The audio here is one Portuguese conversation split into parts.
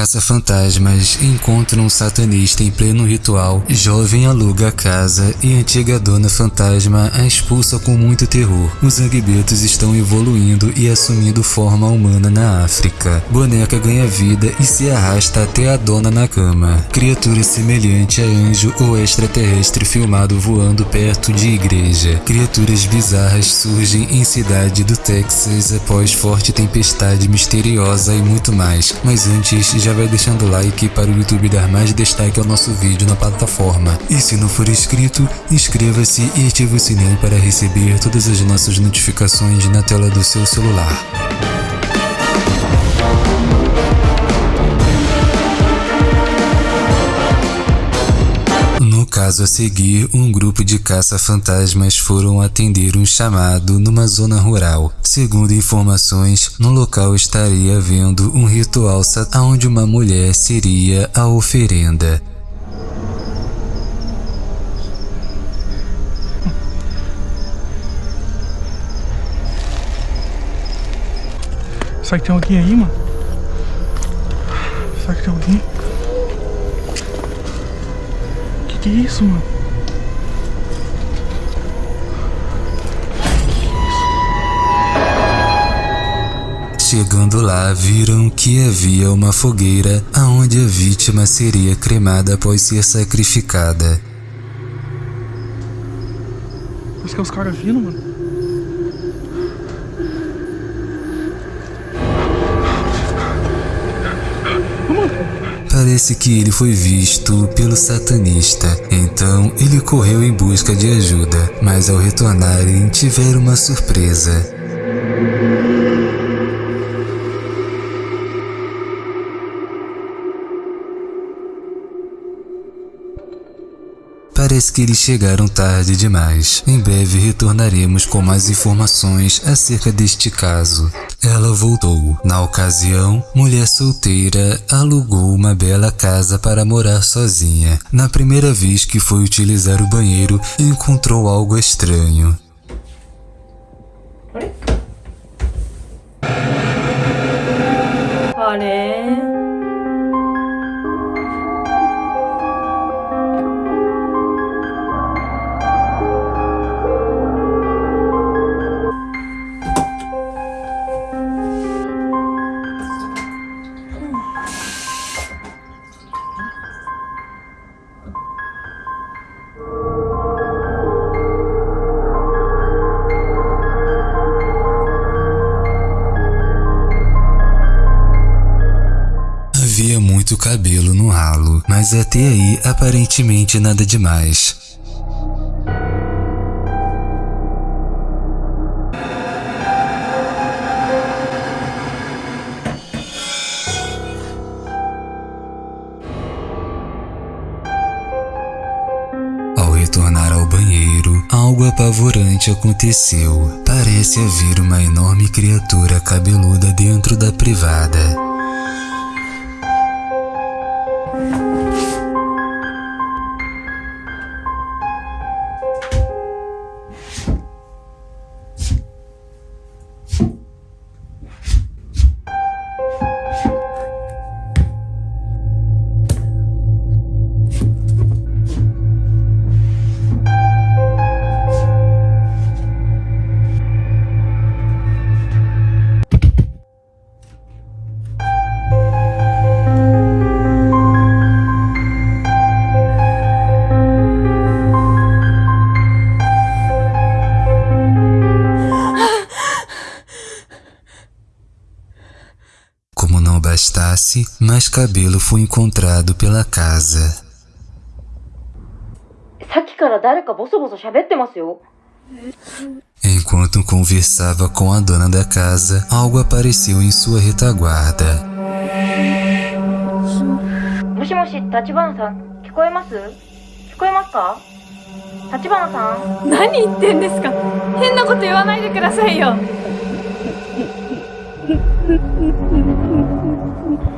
caça-fantasmas encontram um satanista em pleno ritual, jovem aluga a casa e antiga dona fantasma a expulsa com muito terror. Os Angbetos estão evoluindo e assumindo forma humana na África. Boneca ganha vida e se arrasta até a dona na cama. Criatura semelhante a anjo ou extraterrestre filmado voando perto de igreja. Criaturas bizarras surgem em cidade do Texas após forte tempestade misteriosa e muito mais. Mas antes, já vai deixando o like para o YouTube dar mais destaque ao nosso vídeo na plataforma. E se não for inscrito, inscreva-se e ative o sininho para receber todas as nossas notificações na tela do seu celular. Caso a seguir, um grupo de caça-fantasmas foram atender um chamado numa zona rural. Segundo informações, no local estaria havendo um ritual onde uma mulher seria a oferenda. Será que tem alguém aí, mano? Será que tem alguém? Que é isso, mano? Chegando lá, viram que havia uma fogueira aonde a vítima seria cremada após ser sacrificada. Acho que é os caras vindo, mano. Parece que ele foi visto pelo satanista, então ele correu em busca de ajuda, mas ao retornarem tiveram uma surpresa. Parece que eles chegaram tarde demais. Em breve retornaremos com mais informações acerca deste caso. Ela voltou. Na ocasião, mulher solteira alugou uma bela casa para morar sozinha. Na primeira vez que foi utilizar o banheiro, encontrou algo estranho. Olha. Havia muito cabelo no ralo, mas até aí aparentemente nada demais. Retornar ao banheiro, algo apavorante aconteceu. Parece haver uma enorme criatura cabeluda dentro da privada. Bastasse, mais cabelo foi encontrado pela casa. Enquanto conversava com a dona da casa, algo apareceu em sua retaguarda.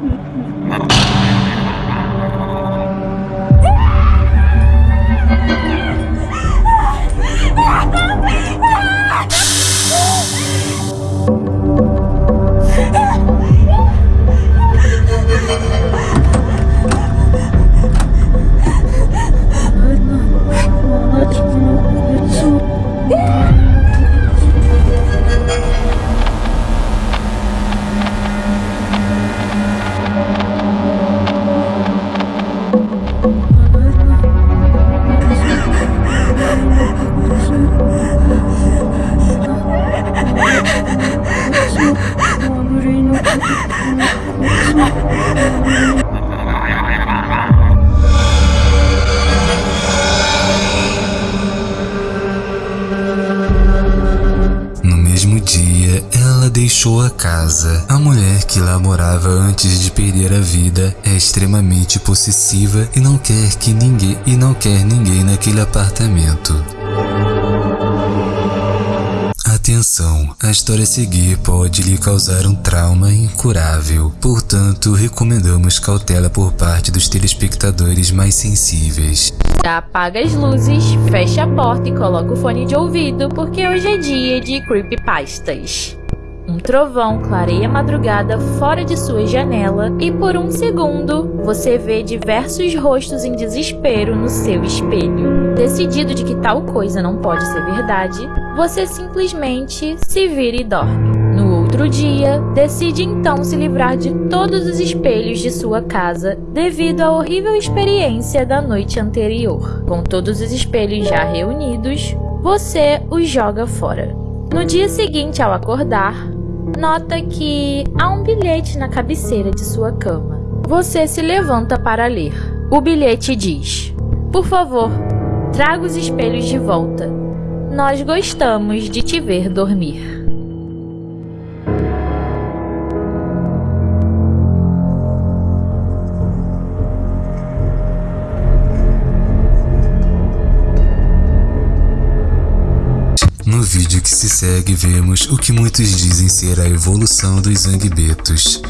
Mm-hmm. deixou a casa. A mulher que lá morava antes de perder a vida é extremamente possessiva e não quer que ninguém e não quer ninguém naquele apartamento. Atenção, a história a seguir pode lhe causar um trauma incurável, portanto, recomendamos cautela por parte dos telespectadores mais sensíveis. Apaga as luzes, fecha a porta e coloca o fone de ouvido, porque hoje é dia de creepypastas. Um trovão clareia a madrugada fora de sua janela e por um segundo você vê diversos rostos em desespero no seu espelho. Decidido de que tal coisa não pode ser verdade, você simplesmente se vira e dorme. No outro dia, decide então se livrar de todos os espelhos de sua casa devido à horrível experiência da noite anterior. Com todos os espelhos já reunidos, você os joga fora. No dia seguinte, ao acordar, nota que há um bilhete na cabeceira de sua cama. Você se levanta para ler. O bilhete diz: Por favor, traga os espelhos de volta. Nós gostamos de te ver dormir. No vídeo que se segue, vemos o que muitos dizem ser a evolução dos Zangbetos.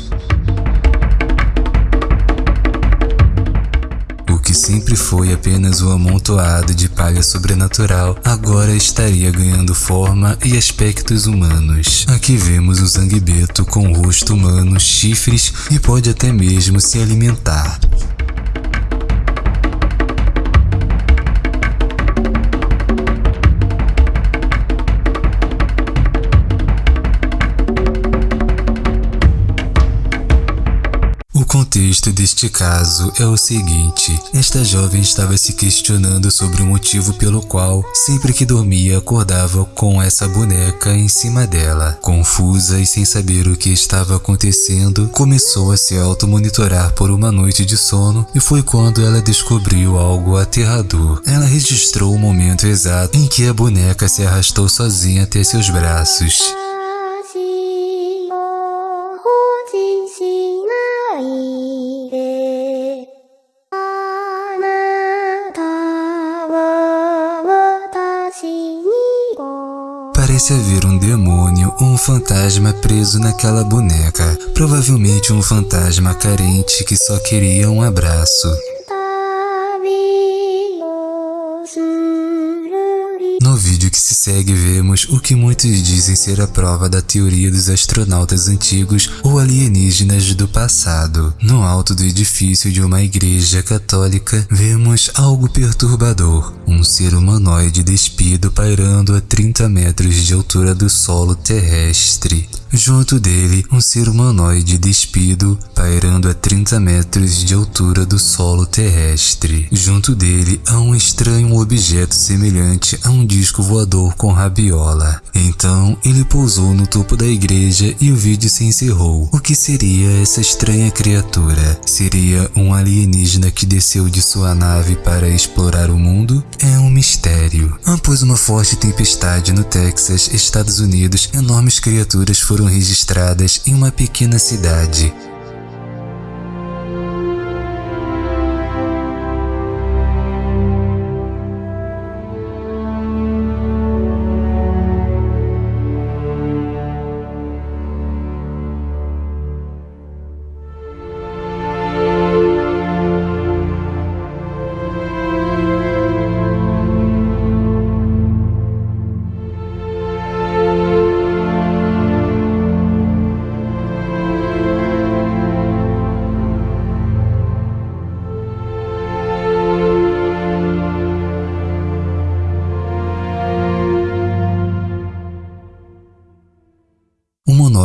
O que sempre foi apenas um amontoado de palha sobrenatural, agora estaria ganhando forma e aspectos humanos. Aqui vemos o Zangbeto com rosto humano, chifres e pode até mesmo se alimentar. Contexto deste caso é o seguinte: esta jovem estava se questionando sobre o motivo pelo qual, sempre que dormia, acordava com essa boneca em cima dela. Confusa e sem saber o que estava acontecendo, começou a se automonitorar por uma noite de sono e foi quando ela descobriu algo aterrador. Ela registrou o momento exato em que a boneca se arrastou sozinha até seus braços. Haver um demônio ou um fantasma preso naquela boneca. Provavelmente um fantasma carente que só queria um abraço. Vídeo que se segue vemos o que muitos dizem ser a prova da teoria dos astronautas antigos ou alienígenas do passado. No alto do edifício de uma igreja católica vemos algo perturbador, um ser humanoide despido pairando a 30 metros de altura do solo terrestre. Junto dele, um ser humanoide despido, pairando a 30 metros de altura do solo terrestre. Junto dele, há um estranho objeto semelhante a um disco voador com rabiola. Então, ele pousou no topo da igreja e o vídeo se encerrou. O que seria essa estranha criatura? Seria um alienígena que desceu de sua nave para explorar o mundo? É um mistério. Após uma forte tempestade no Texas, Estados Unidos, enormes criaturas foram foram registradas em uma pequena cidade.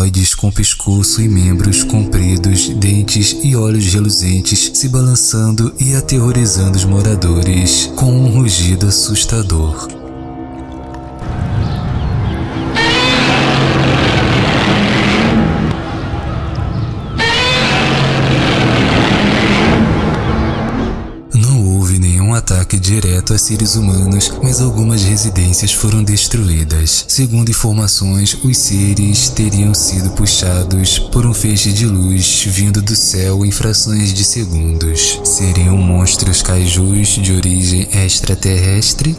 Humanoides com pescoço e membros compridos, dentes e olhos reluzentes se balançando e aterrorizando os moradores com um rugido assustador. Ataque direto a seres humanos, mas algumas residências foram destruídas. Segundo informações, os seres teriam sido puxados por um feixe de luz vindo do céu em frações de segundos. Seriam monstros kaijus de origem extraterrestre